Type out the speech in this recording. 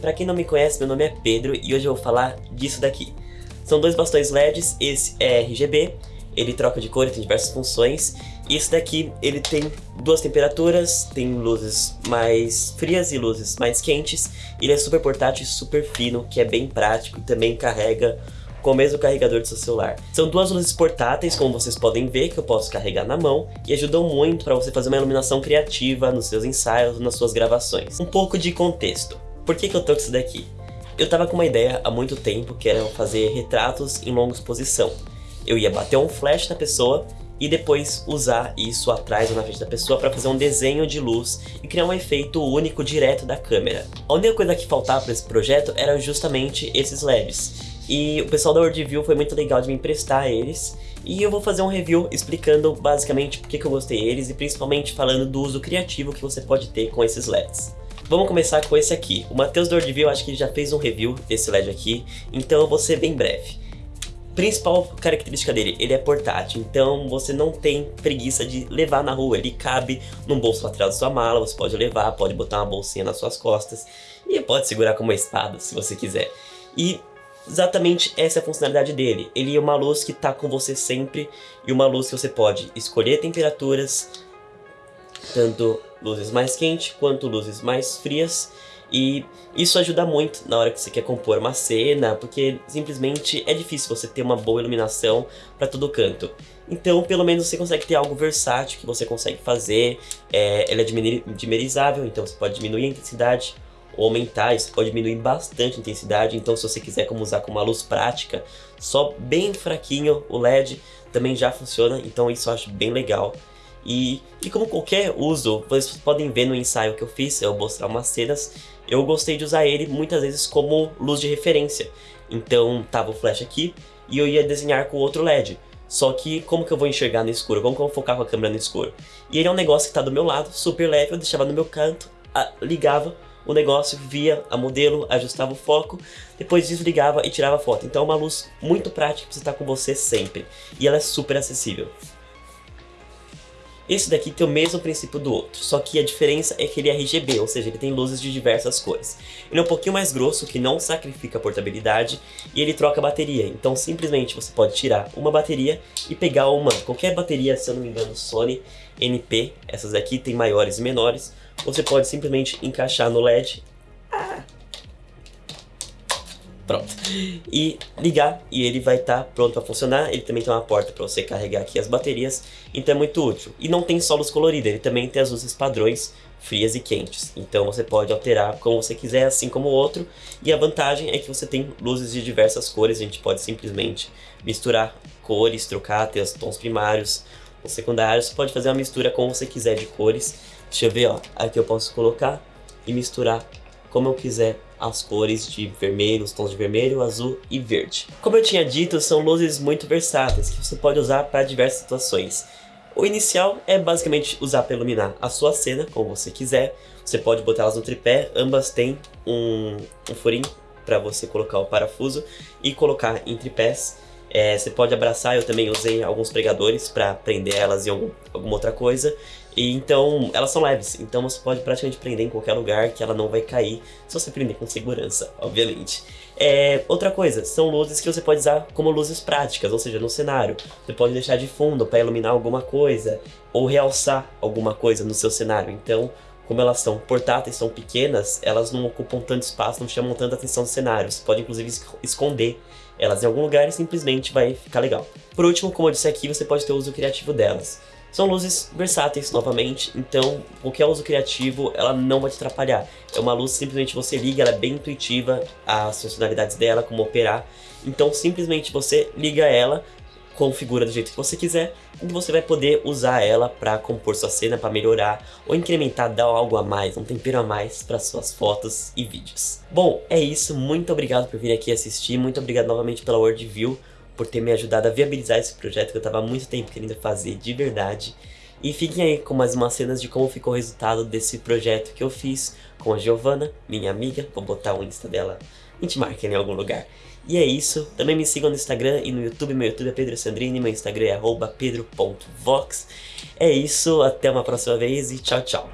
pra quem não me conhece, meu nome é Pedro e hoje eu vou falar disso daqui. São dois bastões LEDs, esse é RGB, ele troca de cor tem diversas funções. E esse daqui, ele tem duas temperaturas, tem luzes mais frias e luzes mais quentes. Ele é super portátil e super fino, que é bem prático e também carrega com o mesmo carregador do seu celular. São duas luzes portáteis, como vocês podem ver, que eu posso carregar na mão e ajudam muito para você fazer uma iluminação criativa nos seus ensaios, nas suas gravações. Um pouco de contexto. Por que, que eu com isso daqui? Eu tava com uma ideia há muito tempo, que era fazer retratos em longa exposição. Eu ia bater um flash na pessoa e depois usar isso atrás ou na frente da pessoa para fazer um desenho de luz e criar um efeito único direto da câmera. A única coisa que faltava para esse projeto era justamente esses LEDs. E o pessoal da WorldView foi muito legal de me emprestar eles. E eu vou fazer um review explicando basicamente por que eu gostei deles e principalmente falando do uso criativo que você pode ter com esses LEDs. Vamos começar com esse aqui. O Matheus da WorldView acho que já fez um review desse LED aqui, então eu vou ser bem breve. Principal característica dele, ele é portátil, então você não tem preguiça de levar na rua, ele cabe no bolso lateral da sua mala, você pode levar, pode botar uma bolsinha nas suas costas e pode segurar como uma espada se você quiser. E Exatamente essa é a funcionalidade dele. Ele é uma luz que está com você sempre e uma luz que você pode escolher temperaturas, tanto luzes mais quentes quanto luzes mais frias. E isso ajuda muito na hora que você quer compor uma cena, porque simplesmente é difícil você ter uma boa iluminação para todo canto. Então, pelo menos você consegue ter algo versátil que você consegue fazer. É, ele é dimerizável, então você pode diminuir a intensidade ou aumentar, isso pode diminuir bastante a intensidade, então se você quiser como usar com uma luz prática, só bem fraquinho o LED também já funciona, então isso eu acho bem legal. E, e como qualquer uso, vocês podem ver no ensaio que eu fiz, eu mostrar umas cenas, eu gostei de usar ele muitas vezes como luz de referência. Então tava o flash aqui e eu ia desenhar com outro LED. Só que como que eu vou enxergar no escuro? Como que eu vou focar com a câmera no escuro? E ele é um negócio que tá do meu lado, super leve, eu deixava no meu canto, ligava, o negócio via a modelo, ajustava o foco, depois desligava e tirava a foto. Então é uma luz muito prática para você estar com você sempre. E ela é super acessível. Esse daqui tem o mesmo princípio do outro, só que a diferença é que ele é RGB, ou seja, ele tem luzes de diversas cores. Ele é um pouquinho mais grosso, que não sacrifica a portabilidade, e ele troca bateria, então simplesmente você pode tirar uma bateria e pegar uma, qualquer bateria, se eu não me engano, Sony NP, essas aqui tem maiores e menores, você pode simplesmente encaixar no LED. Pronto. E ligar e ele vai estar tá pronto para funcionar. Ele também tem uma porta para você carregar aqui as baterias. Então é muito útil. E não tem só luz colorida, ele também tem as luzes padrões frias e quentes. Então você pode alterar como você quiser, assim como o outro. E a vantagem é que você tem luzes de diversas cores. A gente pode simplesmente misturar cores, trocar, ter os tons primários, os secundários. Você pode fazer uma mistura como você quiser de cores. Deixa eu ver, ó. Aqui eu posso colocar e misturar como eu quiser as cores de vermelho, os tons de vermelho, azul e verde. Como eu tinha dito, são luzes muito versáteis que você pode usar para diversas situações. O inicial é basicamente usar para iluminar a sua cena, como você quiser. Você pode botar elas no tripé, ambas têm um, um furinho para você colocar o parafuso e colocar em tripés. É, você pode abraçar, eu também usei alguns pregadores para prender elas em algum, alguma outra coisa. E então, elas são leves, então você pode praticamente prender em qualquer lugar que ela não vai cair, se você prender com segurança, obviamente. É, outra coisa, são luzes que você pode usar como luzes práticas, ou seja, no cenário. Você pode deixar de fundo para iluminar alguma coisa, ou realçar alguma coisa no seu cenário. Então, como elas são portáteis, são pequenas, elas não ocupam tanto espaço, não chamam tanta atenção do cenário. Você pode inclusive esconder elas em algum lugar e simplesmente vai ficar legal. Por último, como eu disse aqui, você pode ter o uso criativo delas. São luzes versáteis novamente, então qualquer uso criativo ela não vai te atrapalhar. É uma luz simplesmente você liga, ela é bem intuitiva, as funcionalidades dela, como operar. Então simplesmente você liga ela, configura do jeito que você quiser e você vai poder usar ela para compor sua cena, para melhorar ou incrementar, dar algo a mais, um tempero a mais para suas fotos e vídeos. Bom, é isso, muito obrigado por vir aqui assistir, muito obrigado novamente pela Worldview por ter me ajudado a viabilizar esse projeto que eu estava há muito tempo querendo fazer de verdade. E fiquem aí com mais umas cenas de como ficou o resultado desse projeto que eu fiz com a Giovana, minha amiga. Vou botar o Insta dela, a gente marca em algum lugar. E é isso, também me sigam no Instagram e no YouTube, meu YouTube é Pedro Sandrini, meu Instagram é pedro.vox. É isso, até uma próxima vez e tchau, tchau.